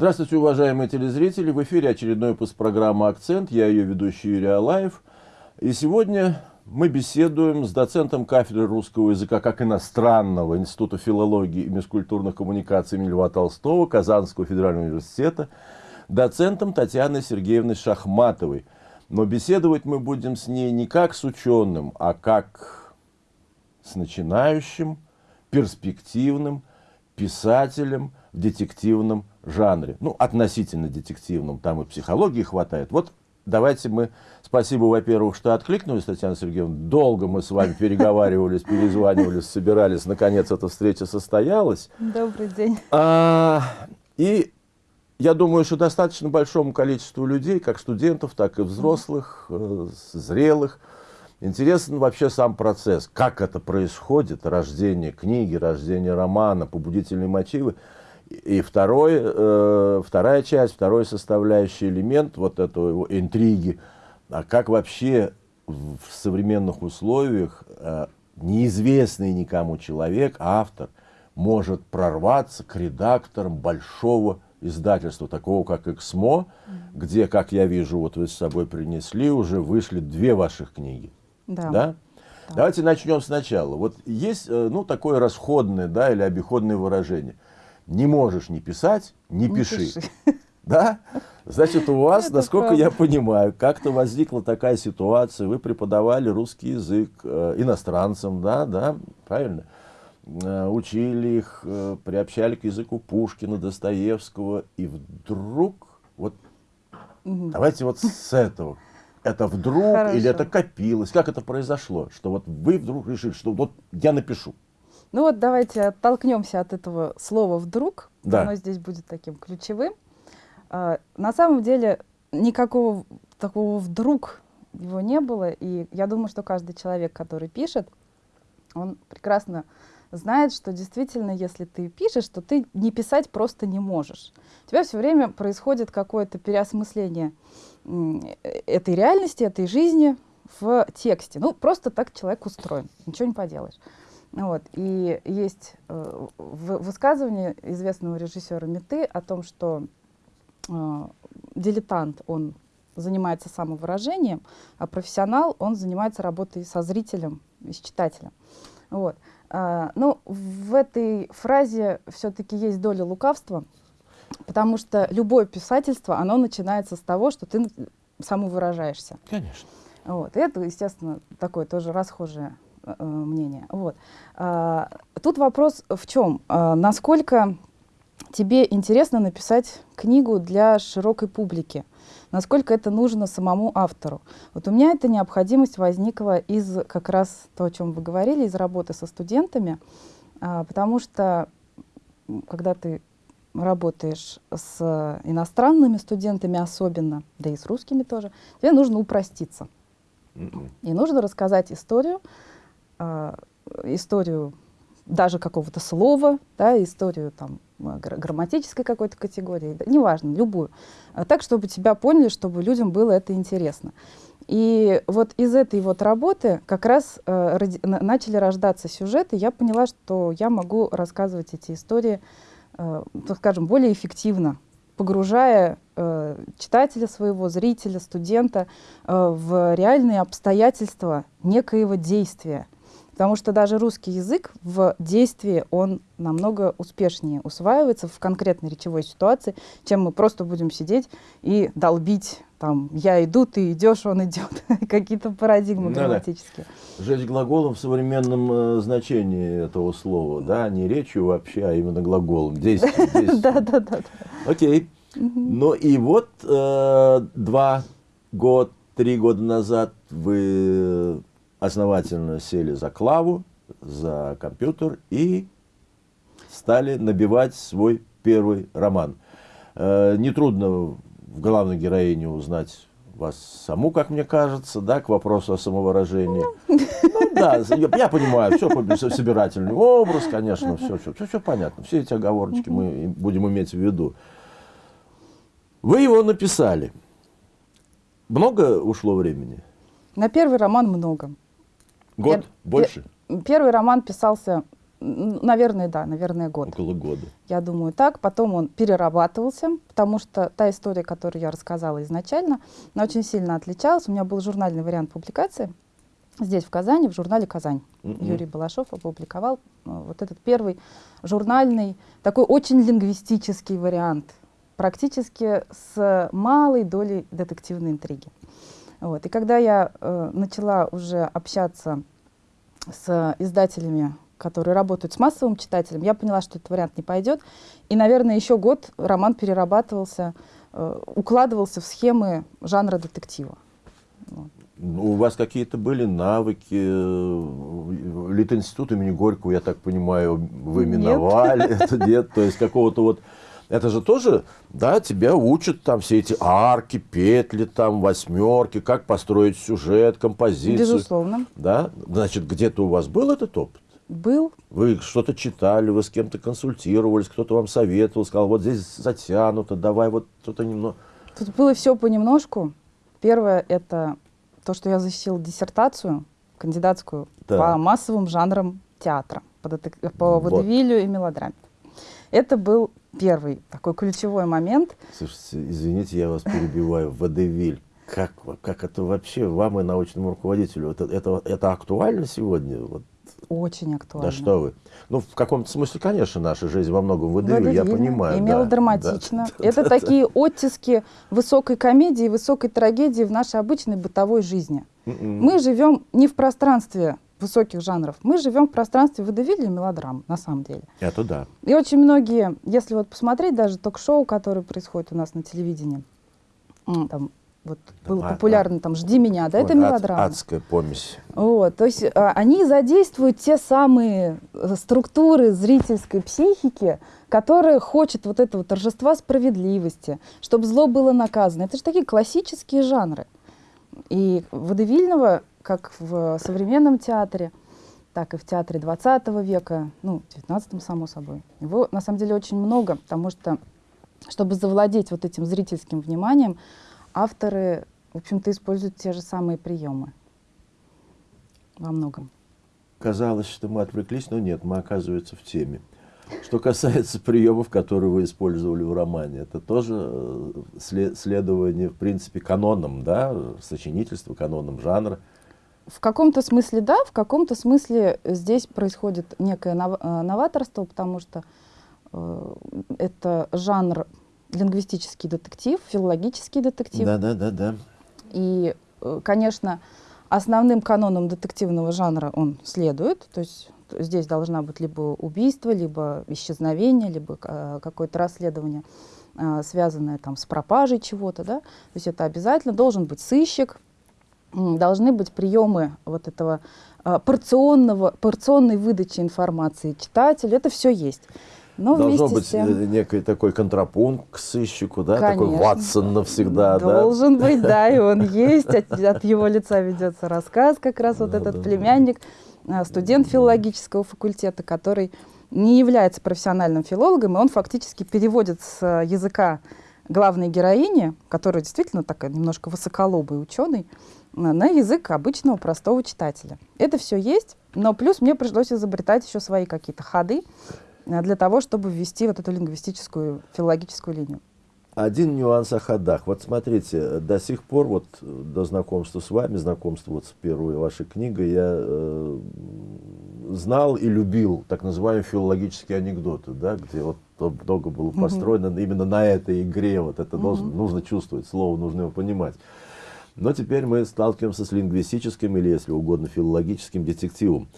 Здравствуйте, уважаемые телезрители! В эфире очередной выпуск программы «Акцент». Я ее ведущий Юрий Алаев. И сегодня мы беседуем с доцентом кафедры русского языка как иностранного Института филологии и межкультурных коммуникаций имени Льва Толстого Казанского федерального университета, доцентом Татьяной Сергеевной Шахматовой. Но беседовать мы будем с ней не как с ученым, а как с начинающим, перспективным писателем в детективном жанре. Ну, относительно детективном, там и психологии хватает. Вот давайте мы, спасибо, во-первых, что откликнулись, Татьяна Сергеевна. Долго мы с вами переговаривались, перезванивались, собирались. Наконец, эта встреча состоялась. Добрый день. А, и я думаю, что достаточно большому количеству людей, как студентов, так и взрослых, э, зрелых, интересен вообще сам процесс, как это происходит, рождение книги, рождение романа, побудительные мотивы. И второй, э, вторая часть, второй составляющий элемент вот этого интриги, а как вообще в современных условиях э, неизвестный никому человек, автор, может прорваться к редакторам большого издательства, такого как «Эксмо», где, как я вижу, вот вы с собой принесли, уже вышли две ваших книги. Да. Да? Давайте начнем сначала. Вот есть э, ну, такое расходное да, или обиходное выражение – не можешь не писать, не, не пиши. пиши. Да? Значит, у вас, Это насколько правда. я понимаю, как-то возникла такая ситуация, вы преподавали русский язык э, иностранцам, да, да, правильно? Э, учили их, э, приобщали к языку Пушкина, Достоевского, и вдруг, вот, угу. давайте вот с этого. Это вдруг Хорошо. или это копилось? Как это произошло? Что вот вы вдруг решили, что вот я напишу. Ну вот давайте оттолкнемся от этого слова «вдруг». Да. Оно здесь будет таким ключевым. А, на самом деле никакого такого «вдруг» его не было. И я думаю, что каждый человек, который пишет, он прекрасно знает, что действительно, если ты пишешь, то ты не писать просто не можешь. У тебя все время происходит какое-то переосмысление этой реальности, этой жизни в тексте. Ну, просто так человек устроен, ничего не поделаешь. Вот. И есть э, высказывание известного режиссера Меты о том, что э, дилетант, он занимается самовыражением, а профессионал, он занимается работой со зрителем и с читателем. Вот. А, ну, в этой фразе все-таки есть доля лукавства, потому что любое писательство, оно начинается с того, что ты самовыражаешься. Конечно. Вот. И это, естественно, такое тоже расхожее мнение. Вот. А, тут вопрос в чем? А, насколько тебе интересно написать книгу для широкой публики? Насколько это нужно самому автору? Вот у меня эта необходимость возникла из как раз то, о чем вы говорили, из работы со студентами, а, потому что когда ты работаешь с иностранными студентами особенно, да и с русскими тоже, тебе нужно упроститься. И нужно рассказать историю, э, историю даже какого-то слова, да, историю там, грамматической какой-то категории, да, неважно, любую. А так, чтобы тебя поняли, чтобы людям было это интересно. И вот из этой вот работы как раз э, ради, начали рождаться сюжеты. Я поняла, что я могу рассказывать эти истории, э, так скажем, более эффективно, погружая э, читателя своего, зрителя, студента э, в реальные обстоятельства некоего действия. Потому что даже русский язык в действии, он намного успешнее усваивается в конкретной речевой ситуации, чем мы просто будем сидеть и долбить там «я иду, ты идешь, он идет», какие-то парадигмы да, грамматические. Да. Жечь глаголом в современном э, значении этого слова, да, не речью вообще, а именно глаголом, действие. Да, да, да. Окей. Ну и вот э, два год, три года назад вы основательно сели за клаву, за компьютер и стали набивать свой первый роман. Э, нетрудно в главной героине узнать вас саму, как мне кажется, да, к вопросу о самовыражении. Ну да, я понимаю, все собирательный образ, конечно, все, все, все, все понятно. Все эти оговорочки мы будем иметь в виду. Вы его написали. Много ушло времени? На первый роман много. Год? Пер Больше? Первый роман писался Наверное, да, наверное, год. Около года. Я думаю, так. Потом он перерабатывался, потому что та история, которую я рассказала изначально, она очень сильно отличалась. У меня был журнальный вариант публикации здесь, в Казани, в журнале «Казань». Mm -hmm. Юрий Балашов опубликовал э, вот этот первый журнальный, такой очень лингвистический вариант, практически с малой долей детективной интриги. Вот. И когда я э, начала уже общаться с издателями, которые работают с массовым читателем, я поняла, что этот вариант не пойдет. И, наверное, еще год роман перерабатывался, э, укладывался в схемы жанра детектива. Вот. Ну, у вас какие-то были навыки, э, Литинститут имени Горького, я так понимаю, вы миновали, нет. это нет, то есть какого-то вот это же тоже, да, тебя учат там все эти арки, петли, там, восьмерки, как построить сюжет, композицию. Безусловно. Да, значит, где-то у вас был этот опыт? Был. Вы что-то читали, вы с кем-то консультировались, кто-то вам советовал, сказал, вот здесь затянуто, давай вот что-то немного. Тут было все понемножку. Первое – это то, что я защитила диссертацию кандидатскую да. по массовым жанрам театра, по, по вот. водевилю и мелодраме. Это был первый такой ключевой момент. Слушайте, извините, я вас перебиваю. Водевиль. Как, как это вообще вам и научному руководителю? Это, это, это актуально сегодня? Вот. Очень актуально. Да что вы. Ну, в каком-то смысле, конечно, наша жизнь во многом водевиль, я понимаю. И мелодраматично. Да, это да, такие да. оттиски высокой комедии, высокой трагедии в нашей обычной бытовой жизни. Mm -mm. Мы живем не в пространстве высоких жанров. Мы живем в пространстве и мелодрам, на самом деле. Это да. И очень многие, если вот посмотреть даже ток-шоу, которые происходят у нас на телевидении, там вот да, был а, популярный а, там «Жди меня», да, это мелодрама. Ад, адская помесь. Вот, то есть а, они задействуют те самые э, структуры зрительской психики, которые хочет вот этого торжества справедливости, чтобы зло было наказано. Это же такие классические жанры. И водевильного как в современном театре, так и в театре 20 века, ну, 19 само собой. Его на самом деле очень много, потому что, чтобы завладеть вот этим зрительским вниманием, авторы, в общем-то, используют те же самые приемы во многом. Казалось, что мы отвлеклись, но нет, мы, оказывается, в теме. Что касается приемов, которые вы использовали в романе, это тоже э, следование, в принципе, канонам, да, сочинительства, канонам жанра. В каком-то смысле да, в каком-то смысле здесь происходит некое э, новаторство, потому что э, это жанр лингвистический детектив, филологический детектив. Да, да, да, да. И, э, конечно, основным каноном детективного жанра он следует, то есть здесь должна быть либо убийство, либо исчезновение, либо э, какое-то расследование, э, связанное там с пропажей чего-то, да, то есть это обязательно должен быть сыщик, должны быть приемы вот этого а, порционного, порционной выдачи информации читателю. Это все есть. Но Должно быть тем... Э, некий такой контрапункт к сыщику, да? Конечно. Такой Ватсон навсегда, Должен да? быть, да, и он есть. От, от его лица ведется рассказ, как раз вот этот племянник, а, студент филологического факультета, который не является профессиональным филологом, и он фактически переводит с языка главной героини, которая действительно такая немножко высоколобый ученый, на язык обычного простого читателя. Это все есть, но плюс мне пришлось изобретать еще свои какие-то ходы э, для того, чтобы ввести вот эту лингвистическую, филологическую линию. Один нюанс о ходах. Вот смотрите, до сих пор, вот до знакомства с вами, знакомства вот с первой вашей книгой, я э, знал и любил так называемые филологические анекдоты, да, где вот много было построено -hmm. именно на этой игре, вот это -hmm. должно, нужно чувствовать, слово нужно его понимать. Но теперь мы сталкиваемся с лингвистическим или, если угодно, филологическим детективом.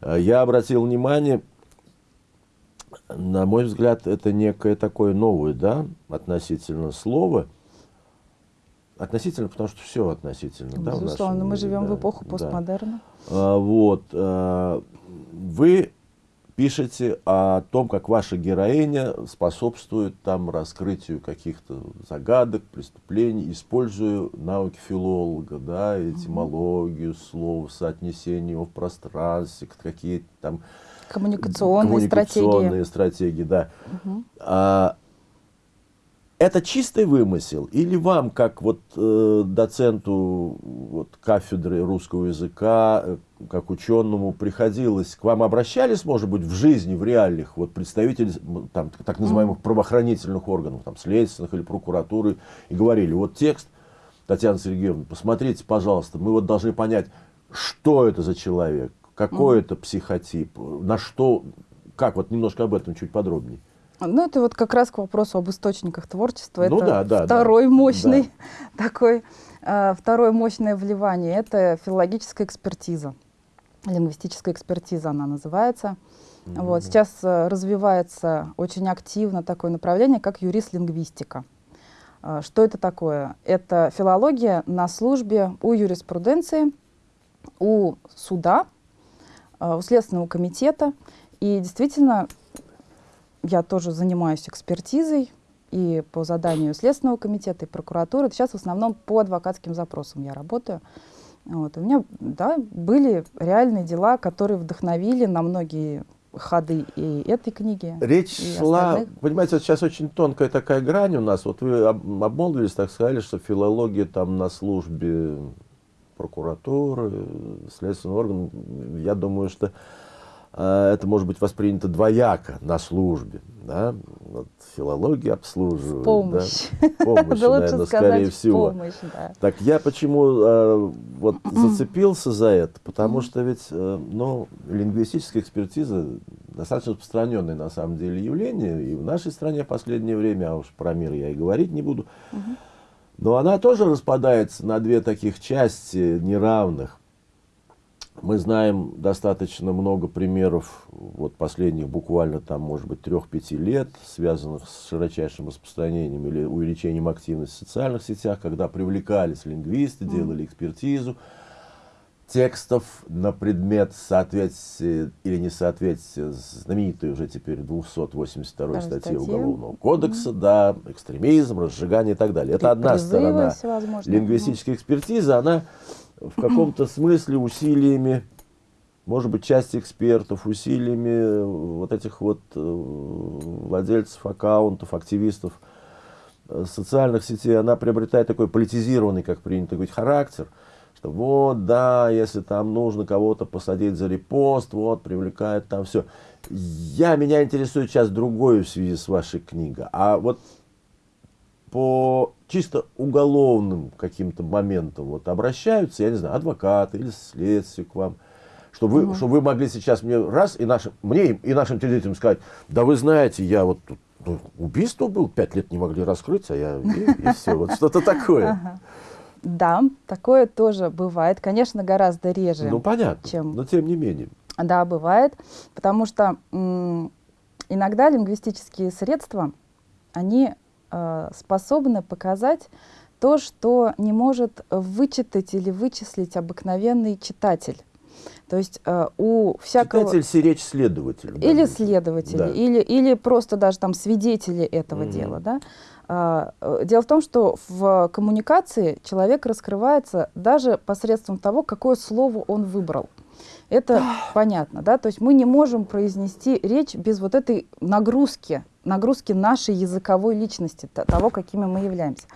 Э, я обратил внимание, на мой взгляд, это некое такое новое, да, относительно слова. Относительно, потому что все относительно. Безусловно, да, мы живем да, в эпоху постмодерна. Да. А, вот. А, вы пишете о том, как ваша героиня способствует там раскрытию каких-то загадок, преступлений, используя навыки филолога, да, этимологию слов, соотнесение его в пространстве, какие-то там коммуникационные, коммуникационные стратегии. стратегии, да. Угу. А, это чистый вымысел? Или вам, как вот э, доценту вот, кафедры русского языка, э, как ученому, приходилось, к вам обращались, может быть, в жизни, в реальных, вот представители там, так называемых правоохранительных органов, там, следственных или прокуратуры, и говорили, вот текст, Татьяна Сергеевна, посмотрите, пожалуйста, мы вот должны понять, что это за человек, какой mm. это психотип, на что, как, вот немножко об этом чуть подробнее. Ну, это вот как раз к вопросу об источниках творчества. Ну, это да, да, второй да. мощный да. такой, э, второе мощное вливание. Это филологическая экспертиза, лингвистическая экспертиза она называется. Mm -hmm. Вот, сейчас э, развивается очень активно такое направление, как юрист-лингвистика. Э, что это такое? Это филология на службе у юриспруденции, у суда, э, у Следственного комитета. И действительно я тоже занимаюсь экспертизой и по заданию Следственного комитета, и прокуратуры. Сейчас в основном по адвокатским запросам я работаю. Вот. У меня да, были реальные дела, которые вдохновили на многие ходы и этой книги. Речь и шла, остальных. понимаете, вот сейчас очень тонкая такая грань у нас. Вот вы обмолвились, так сказали, что филология там на службе прокуратуры, следственного органа. Я думаю, что а, это может быть воспринято двояко на службе. Да? Вот филология обслуживает. Помощь. Да? Помощь, да наверное, скорее всего. Помощь, да. Так я почему э, вот зацепился за это? Потому что ведь э, ну, лингвистическая экспертиза достаточно распространенное на самом деле явление. И в нашей стране в последнее время, а уж про мир я и говорить не буду, но она тоже распадается на две таких части неравных. Мы знаем достаточно много примеров, вот последних буквально там, может быть, трех-пяти лет, связанных с широчайшим распространением или увеличением активности в социальных сетях, когда привлекались лингвисты, делали экспертизу текстов на предмет соответствия или несоответствия знаменитой уже теперь 282 статьи Уголовного кодекса, mm. да, экстремизм, разжигание и так далее. Это одна сторона лингвистической экспертизы, она в каком-то смысле усилиями, может быть, части экспертов, усилиями э, вот этих вот э, владельцев аккаунтов, активистов э, социальных сетей, она приобретает такой политизированный, как принято говорить, характер, что вот, да, если там нужно кого-то посадить за репост, вот, привлекает там все. Я, меня интересует сейчас другое в связи с вашей книгой. А вот по чисто уголовным каким-то моментам вот обращаются, я не знаю, адвокаты или следствие к вам, чтобы вы, угу. чтобы вы могли сейчас мне раз и нашим, мне и нашим телезрителям сказать, да вы знаете, я вот тут ну, убийство был, пять лет не могли раскрыть, а я и, и все, вот что-то такое. Да, такое тоже бывает, конечно, гораздо реже. Ну понятно, чем... но тем не менее. Да, бывает, потому что иногда лингвистические средства, они способны показать то, что не может вычитать или вычислить обыкновенный читатель. То есть э, у всякого... Читатель сиречь следователь. Или следователи, да. или, или просто даже там свидетели этого -hmm. дела. Да? А, э, дело в том, что в коммуникации человек раскрывается даже посредством того, какое слово он выбрал. Это понятно, да? То есть мы не можем произнести речь без вот этой нагрузки, нагрузки нашей языковой личности, того, какими мы являемся.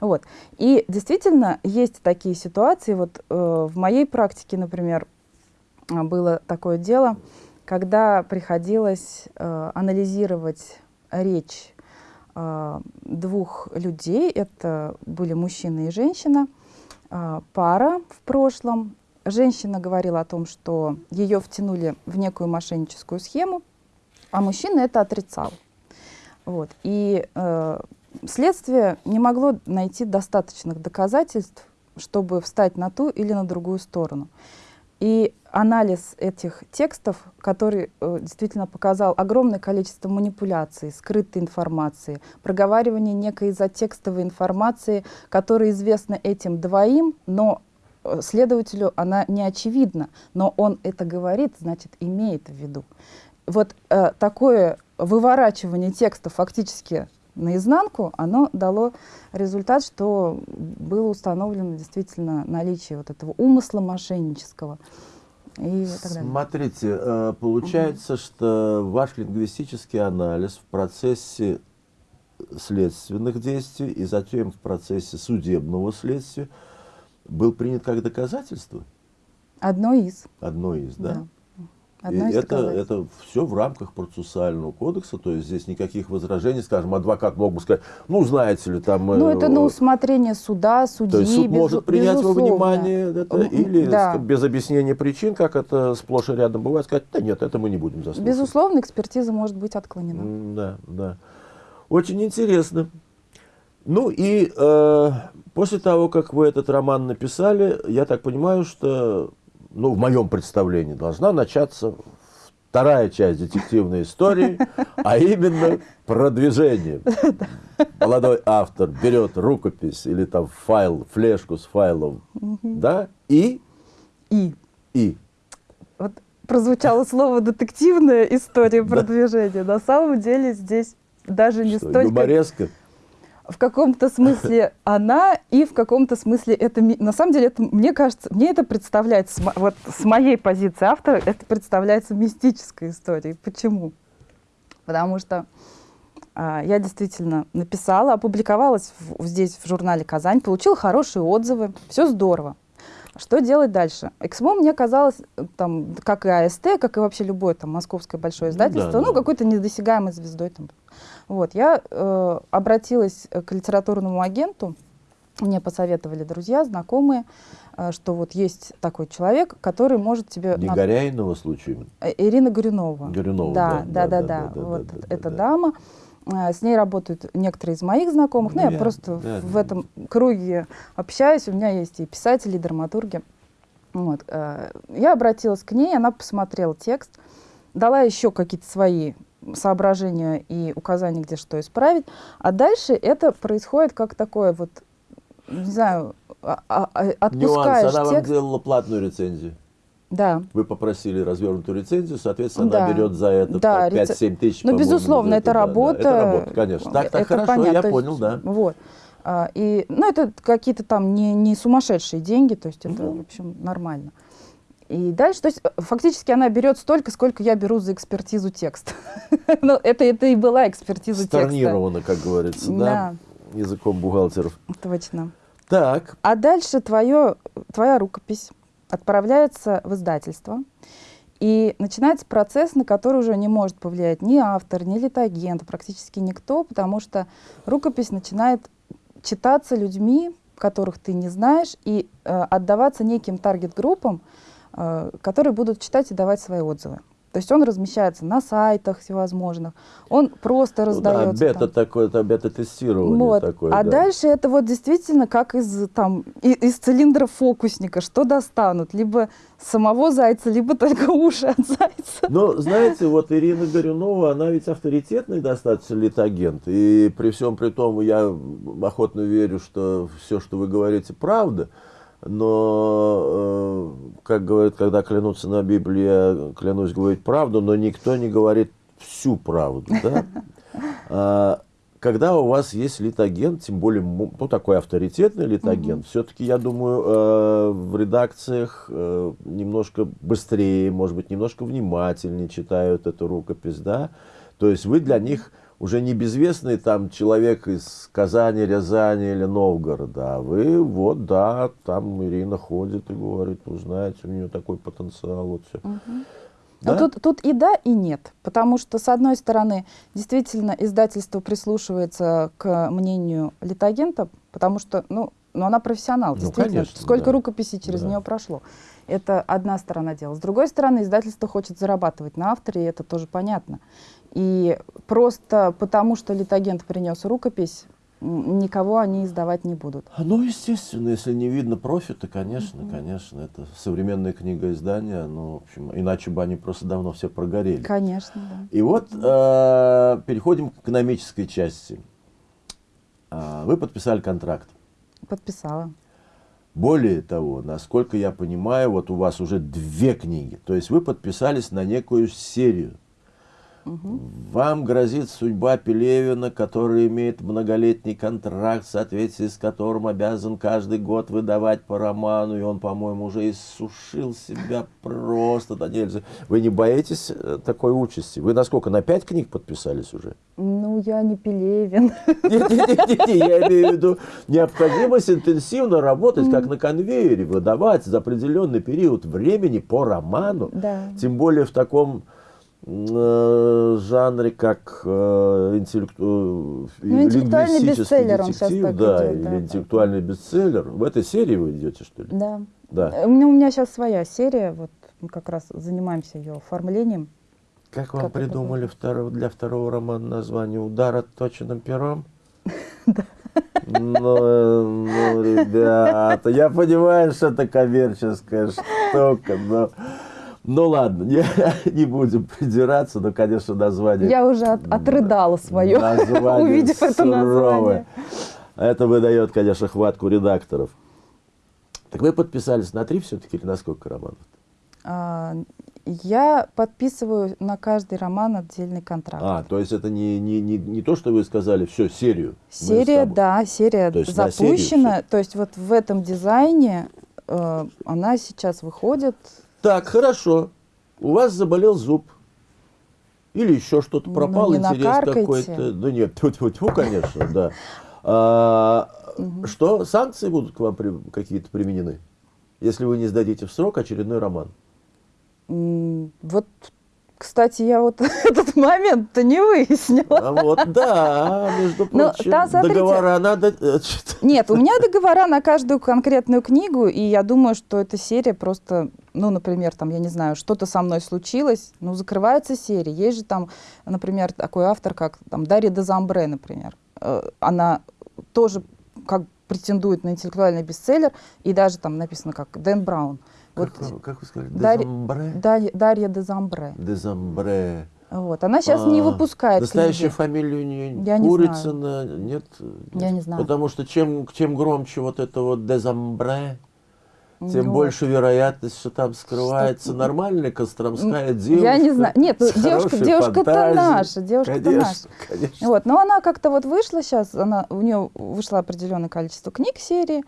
Вот. И действительно есть такие ситуации. Вот э, в моей практике, например, было такое дело, когда приходилось э, анализировать речь э, двух людей, это были мужчина и женщина, э, пара в прошлом, женщина говорила о том, что ее втянули в некую мошенническую схему, а мужчина это отрицал. Вот. И э, следствие не могло найти достаточных доказательств, чтобы встать на ту или на другую сторону. И анализ этих текстов, который э, действительно показал огромное количество манипуляций, скрытой информации, проговаривание некой затекстовой информации, которая известна этим двоим, но следователю она не очевидна, но он это говорит, значит, имеет в виду. Вот э, такое выворачивание текста фактически наизнанку, оно дало результат, что было установлено действительно наличие вот этого умысла мошеннического. И. Смотрите, э, получается, угу. что ваш лингвистический анализ в процессе следственных действий и затем в процессе судебного следствия был принят как доказательство? Одно из. Одно из, да? да. Одно и это, это все в рамках процессуального кодекса, то есть здесь никаких возражений, скажем, адвокат мог бы сказать, ну, знаете ли, там... Ну, это на усмотрение суда, судьи, То есть суд без, может принять безусловно. во внимание это, или да. без объяснения причин, как это сплошь и рядом бывает, сказать, да нет, это мы не будем заслушивать. Безусловно, экспертиза может быть отклонена. Да, да. Очень интересно. Ну и э, после того, как вы этот роман написали, я так понимаю, что ну, в моем представлении, должна начаться вторая часть детективной истории, а именно продвижение. Молодой автор берет рукопись или там файл, флешку с файлом, да, и... И. И. Вот прозвучало слово детективная история продвижения. На самом деле здесь даже не столько... Юмореска? В каком-то смысле она и в каком-то смысле это на самом деле это мне кажется мне это представляется вот с моей позиции автора это представляется мистической историей. Почему? Потому что а, я действительно написала опубликовалась в, здесь в журнале Казань получила хорошие отзывы. Все здорово что делать дальше? Эксмо мне казалось, там, как и АСТ, как и вообще любое там, московское большое издательство, да, ну, да. какой-то недосягаемой звездой. Там. Вот, я э, обратилась к литературному агенту, мне посоветовали друзья, знакомые, э, что вот есть такой человек, который может тебе... Не Горяйного случаем? Э, Ирина Горюнова. Горюнова, да. Да, да, да, да. да, да вот да, да, эта да. дама. Э, с ней работают некоторые из моих знакомых. Ну, ну я, я просто да, в да. этом круге общаюсь. У меня есть и писатели, и драматурги. Вот. Э, я обратилась к ней, она посмотрела текст, дала еще какие-то свои соображения и указания, где что исправить. А дальше это происходит как такое вот, не знаю, а, а, а, отпускаешь Нюанс. Она текст. вам делала платную рецензию. Да. Вы попросили развернутую рецензию, соответственно, да. она берет за это да, 5-7 тысяч. Ну, безусловно, это, это работа. Да, это работа, конечно. Так, так это хорошо, понятно. я понял, да. Вот. А, и, ну, это какие-то там не, не сумасшедшие деньги, то есть это, mm-hmm. в общем, нормально. И дальше, то есть фактически она берет столько, сколько я беру за экспертизу текста. ну, это, это и была экспертиза текста. Сторнировано, как говорится, да? да? Языком бухгалтеров. Точно. Так. А дальше твое, твоя рукопись отправляется в издательство, и начинается процесс, на который уже не может повлиять ни автор, ни литагент, практически никто, потому что рукопись начинает читаться людьми, которых ты не знаешь, и э, отдаваться неким таргет-группам, э, которые будут читать и давать свои отзывы. То есть он размещается на сайтах всевозможных, он просто раздается. Ну, да, бета там. такое, это бета-тестирование вот. такое. А да. дальше это вот действительно как из, там, из цилиндра фокусника, что достанут, либо самого зайца, либо только уши от зайца. Но, знаете, вот Ирина Горюнова, она ведь авторитетный достаточно литагент, и при всем при том я охотно верю, что все, что вы говорите, правда но, э, как говорят, когда клянутся на Библии, я клянусь говорить правду, но никто не говорит всю правду. Да? А, когда у вас есть литагент, тем более ну, такой авторитетный литагент, угу. все-таки, я думаю, э, в редакциях э, немножко быстрее, может быть, немножко внимательнее читают эту рукопись, да? То есть вы для них уже не безвестный там человек из Казани, Рязани или Новгорода, а вы вот, да, там Ирина ходит и говорит, ну, знаете, у нее такой потенциал, вот все. Угу. Да? Тут, тут и да, и нет. Потому что, с одной стороны, действительно, издательство прислушивается к мнению литагента, потому что, ну, ну она профессионал, ну, действительно. Конечно, Сколько да. рукописей через да. нее прошло. Это одна сторона дела. С другой стороны, издательство хочет зарабатывать на авторе, и это тоже понятно. И просто потому, что литагент принес рукопись, никого они издавать не будут. Ну, естественно, если не видно профита, конечно, mm -hmm. конечно, это современная книга издания, ну, в общем, иначе бы они просто давно все прогорели. Конечно, да. И вот э, переходим к экономической части. Э, вы подписали контракт. Подписала. Более того, насколько я понимаю, вот у вас уже две книги, то есть вы подписались на некую серию. Вам грозит судьба Пелевина, который имеет многолетний контракт, в соответствии с которым обязан каждый год выдавать по роману, и он, по-моему, уже иссушил себя просто до нельзя. Вы не боитесь э, такой участи? Вы на сколько? На пять книг подписались уже? Ну, я не Пелевин. Нет, нет, нет, нет, я имею в виду необходимость интенсивно работать, как на конвейере, выдавать за определенный период времени по роману, Да. тем более в таком жанре, как э, интеллекту- Ну, интеллектуальный бестселлер он сейчас детектив, так да, идет, или да. интеллектуальный бестселлер. В этой серии вы идете, что ли? Да. Да. Э, У меня, у меня сейчас своя серия, вот мы как раз занимаемся ее оформлением. Как вам Как придумали второго, для второго романа название «Удар отточенным пером»? Ну, э, ну, ребята, я понимаю, что это коммерческая штука, но... Ну ладно, не, не будем придираться, но, конечно, название... Я уже от- отрыдала свое, увидев это название. Это выдает, конечно, хватку редакторов. Так вы подписались на три все-таки или на сколько романов? А, Я подписываю на каждый роман отдельный контракт. А, то есть это не, не, не, не то, что вы сказали, все, серию. Серия, тобой». да, серия То есть на серию запущена. То есть вот в этом дизайне э, она сейчас выходит. Так, хорошо. У вас заболел зуб. Или еще что-то Ну, пропал, не интерес какой-то. Да нет, тьфу-тьфу-тьфу, конечно, да. А, Что, санкции будут к вам при- какие-то применены? Если вы не сдадите в срок очередной роман. Вот, кстати, я вот этот момент-то не выяснила. А вот, да, между Ну, прочим, там, смотрите. договора надо... э, Нет, у меня договора на каждую конкретную книгу, и я думаю, что эта серия просто, ну, например, там, я не знаю, что-то со мной случилось, ну, закрывается серия. Есть же там, например, такой автор, как там Дарья Дезамбре, например. Э, Она тоже как претендует на интеллектуальный бестселлер, и даже там написано как Дэн Браун. Как, вы- как вы сказали? Дезамбре? Дарья, Дарья Дезамбре. Дезамбре. Вот. Она сейчас не А, выпускает Настоящая книги. фамилия у нее Я не Курицына, нет? Я не знаю. Потому что чем, чем громче вот это вот дезамбре, тем Вот. больше вероятность, что там скрывается нормальная костромская девушка. Я не знаю. Нет, ну, с девушка- девушка-то наша, девушка-то наша. Конечно. Вот, но она как-то вот вышла сейчас, она, у нее вышло определенное количество книг серии,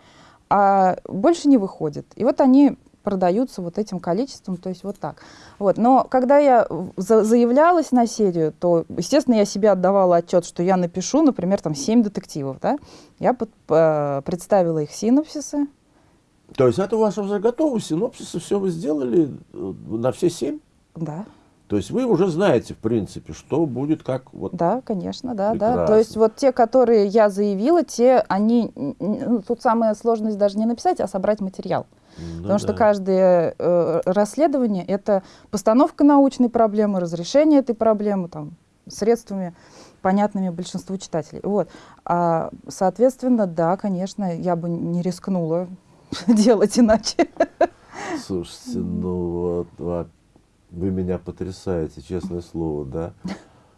а больше не выходит. И вот они продаются вот этим количеством, то есть вот так. Вот. Но когда я за- заявлялась на серию, то, естественно, я себе отдавала отчет, что я напишу, например, там 7 детективов. Да? Я под- э, представила их синопсисы. То есть это у вас уже готово, синопсисы, все вы сделали э, на все семь? Да, То есть вы уже знаете, в принципе, что будет как вот... да, конечно, да, да. Прекрасно. То есть вот те, которые я заявила, те, они, ну, тут самая сложность даже не написать, а собрать материал. Ну Потому что да. каждое э, расследование это постановка научной проблемы, разрешение этой проблемы там, средствами, понятными большинству читателей. Вот. А, соответственно, да, конечно, я бы не рискнула делать иначе. Слушайте, ну вот, вот, вы меня потрясаете, честное слово, да?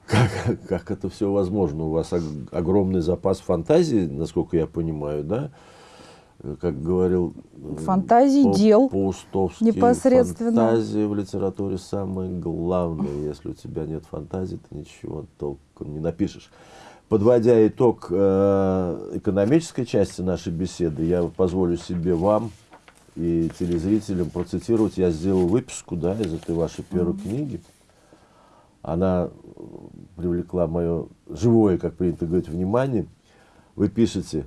Как, как это все возможно? У вас ог- огромный запас фантазии, насколько я понимаю, да? Э, Как говорил э, Фантазий, Пау- дел Паустовский, непосредственно. фантазия в литературе самое главное. Если у тебя нет фантазии, ты ничего толком не напишешь. Подводя итог э, экономической части нашей беседы, я позволю себе вам и телезрителям процитировать. Я сделал выписку да, из этой вашей первой книги. Она э, привлекла мое живое, как принято говорить, внимание. Вы пишете,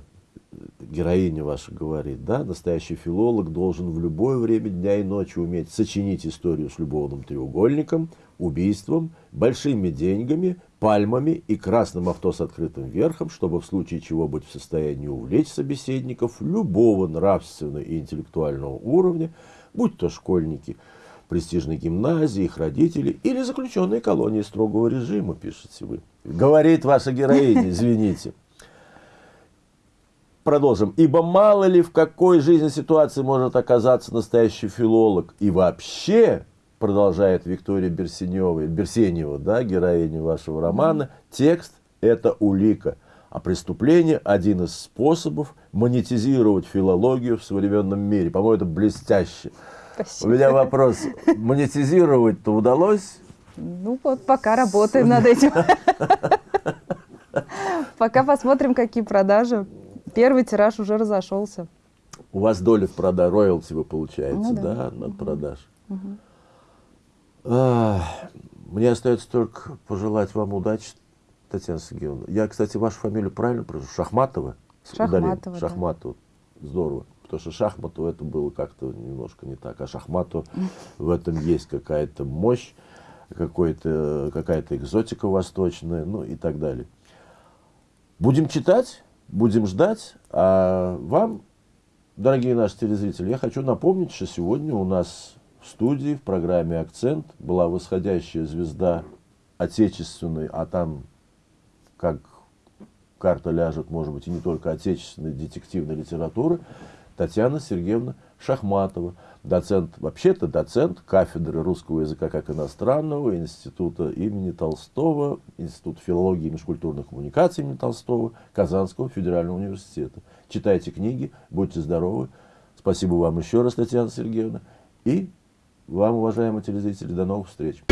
героиня ваша говорит, да, настоящий филолог должен в любое время дня и ночи уметь сочинить историю с любовным треугольником, убийством, большими деньгами, пальмами и красным авто с открытым верхом, чтобы в случае чего быть в состоянии увлечь собеседников любого нравственного и интеллектуального уровня, будь то школьники престижной гимназии, их родители или заключенные колонии строгого режима, пишете вы. Говорит ваша героиня, извините. Продолжим. Ибо мало ли в какой жизненной ситуации может оказаться настоящий филолог. И вообще, продолжает Виктория Берсенева, Берсенева, да, героиня вашего романа, текст – это улика. А преступление – один из способов монетизировать филологию в современном мире. По-моему, это блестяще. У Спасибо. меня вопрос. Монетизировать-то удалось? Ну вот, пока работаем над этим. Пока посмотрим, какие продажи. Первый тираж уже разошелся. У вас доля в продаже, роялти вы получаете, Ну да. да, над продаж. А, Мне остается только пожелать вам удачи, Татьяна Сергеевна. Я, кстати, вашу фамилию правильно произношу? Шахматова? Шахматова, да. Шахматова. Здорово. Потому что Шахматова это было как-то немножко не так. А Шахматова в этом есть какая-то мощь, какая-то экзотика восточная, ну и так далее. Будем читать, будем ждать. А вам, дорогие наши телезрители, я хочу напомнить, что сегодня у нас в студии, в программе «Акцент» была восходящая звезда отечественной, а там, как карта ляжет, может быть, и не только отечественной детективной литературы, Татьяна Сергеевна Шахматова, доцент, вообще-то доцент кафедры русского языка как иностранного Института имени Толстого, Институт филологии и межкультурных коммуникаций имени Толстого, Казанского федерального университета. Читайте книги, будьте здоровы. Спасибо вам еще раз, Татьяна Сергеевна. И вам, уважаемые телезрители, до новых встреч.